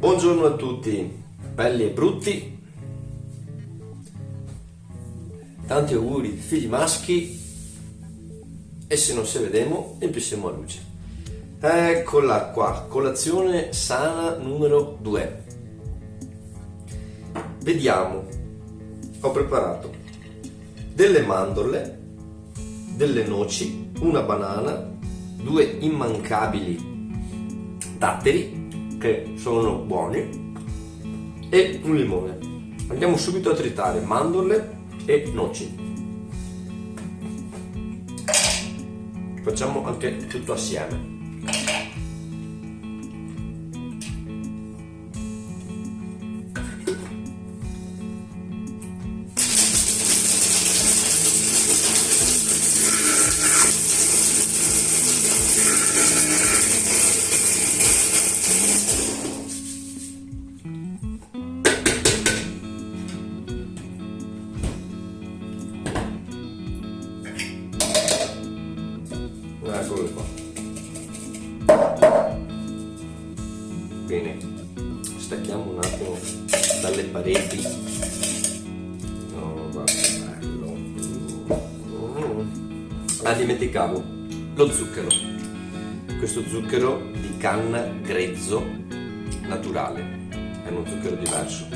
Buongiorno a tutti, belli e brutti. Tanti auguri, figli maschi. E se non si vedemo, empissiamo a luce. Eccola qua, colazione sana numero 2. Vediamo, ho preparato delle mandorle, delle noci, una banana, due immancabili datteri che sono buoni e un limone. Andiamo subito a tritare mandorle e noci. Facciamo anche tutto assieme. Pareti. No guarda bello. Ah dimenticavo. Lo zucchero. Questo zucchero di canna grezzo naturale. È uno zucchero diverso.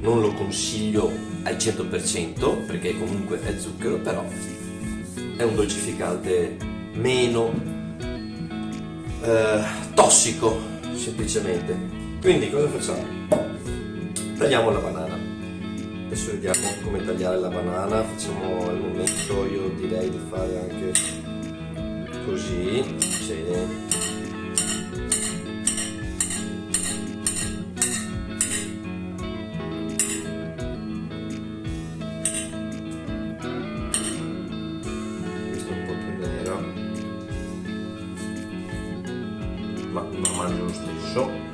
Non lo consiglio al 100% perché comunque è zucchero però è un dolcificante meno eh, tossico semplicemente quindi cosa facciamo? tagliamo la banana adesso vediamo come tagliare la banana facciamo al momento io direi di fare anche così sì. ma lo mangio lo stesso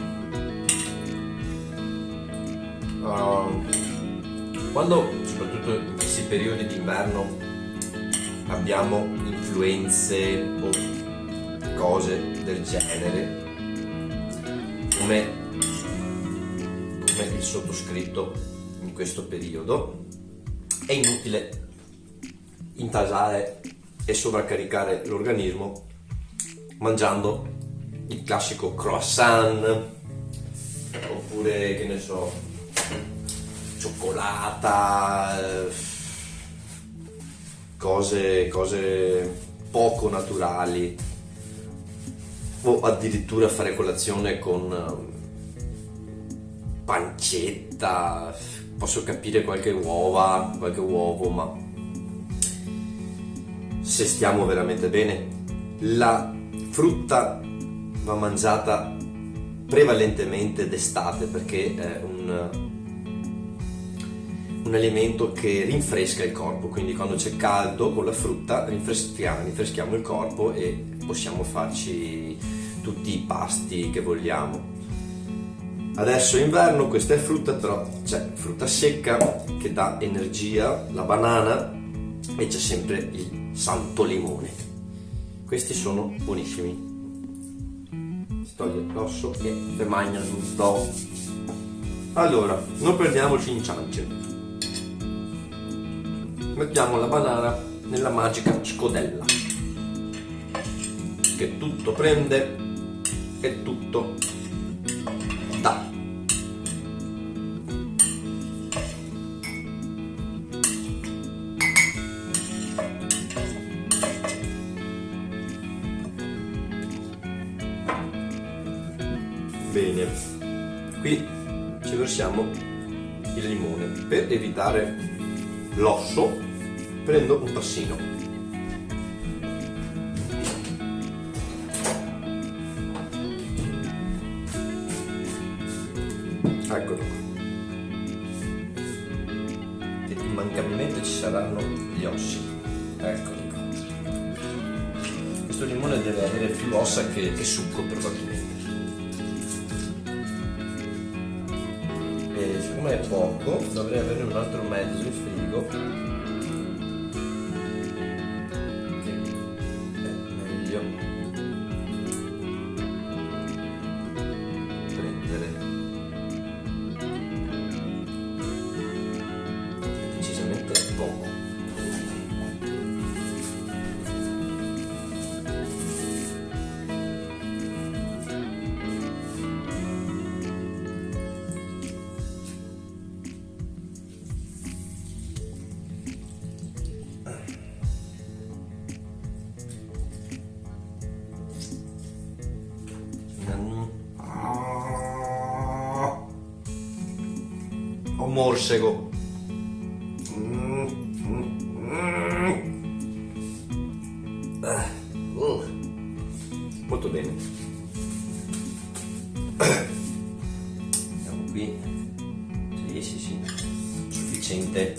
quando soprattutto in questi periodi d'inverno abbiamo influenze o cose del genere come, come il sottoscritto in questo periodo è inutile intasare e sovraccaricare l'organismo mangiando il classico croissant oppure che ne so cioccolata cose, cose poco naturali. O addirittura fare colazione con um, pancetta posso capire qualche uova qualche uovo ma se stiamo veramente bene. La frutta va mangiata prevalentemente d'estate perché è un, un, alimento che rinfresca il corpo, quindi quando c'è caldo con la frutta rinfreschiamo, rinfreschiamo il corpo e possiamo farci tutti i pasti che vogliamo. Adesso è inverno, questa è frutta, però c'è frutta secca che dà energia, la banana e c'è sempre il santo limone. Questi sono buonissimi si toglie l'osso e le magna tutto allora non perdiamoci in ciance mettiamo la banana nella magica scodella. Che tutto prende e tutto dà. Bene. Qui ci versiamo il limone per evitare l'osso prendo un passino eccolo qua. E immancabilmente ci saranno gli ossi. Eccoli qua. Questo limone deve avere più ossa che, che succo probabilmente. E siccome è poco dovrei avere un altro mezzo in frigo morsego. Molto bene. Andiamo qui. Sì, sì, sì. Sufficiente.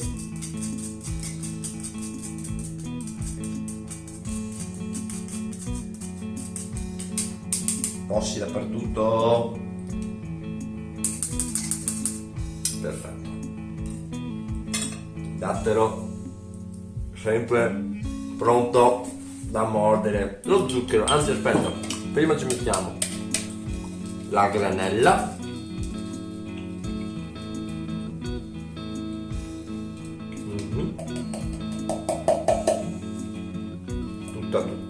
Ossi dappertutto. Perfetto. Dattero sempre pronto da mordere. Lo zucchero, anzi aspetta, prima ci mettiamo la granella. Mhm. Tutta tutta.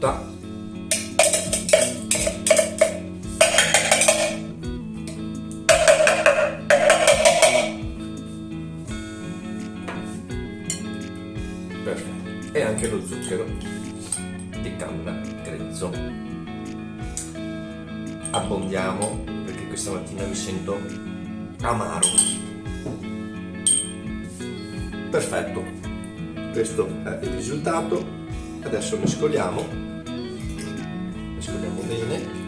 Perfetto. E anche lo zucchero di canna grezzo. Abbondiamo perché questa mattina mi sento amaro. Perfetto, questo è il risultato. Adesso mescoliamo, mescoliamo bene.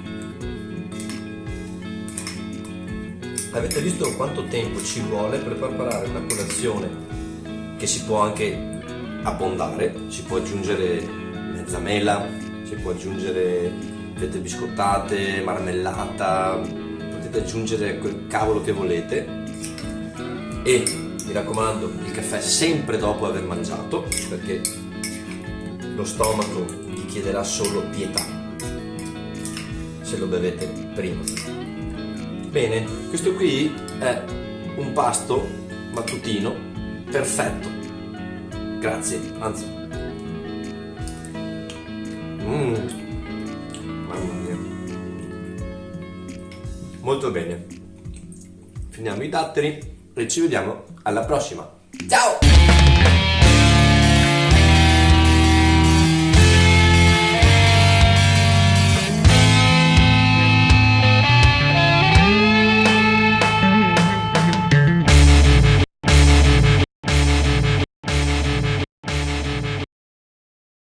Avete visto quanto tempo ci vuole per preparare una colazione che si può anche abbondare, si può aggiungere mezza mela, si può aggiungere fette biscottate, marmellata, potete aggiungere quel cavolo che volete e mi raccomando il caffè sempre dopo aver mangiato perché lo stomaco vi chiederà solo pietà se lo bevete prima. Bene, questo qui è un pasto mattutino perfetto. Grazie, anzi. Mm. Mamma mia. Molto bene. Finiamo i datteri e ci vediamo alla prossima. Ciao!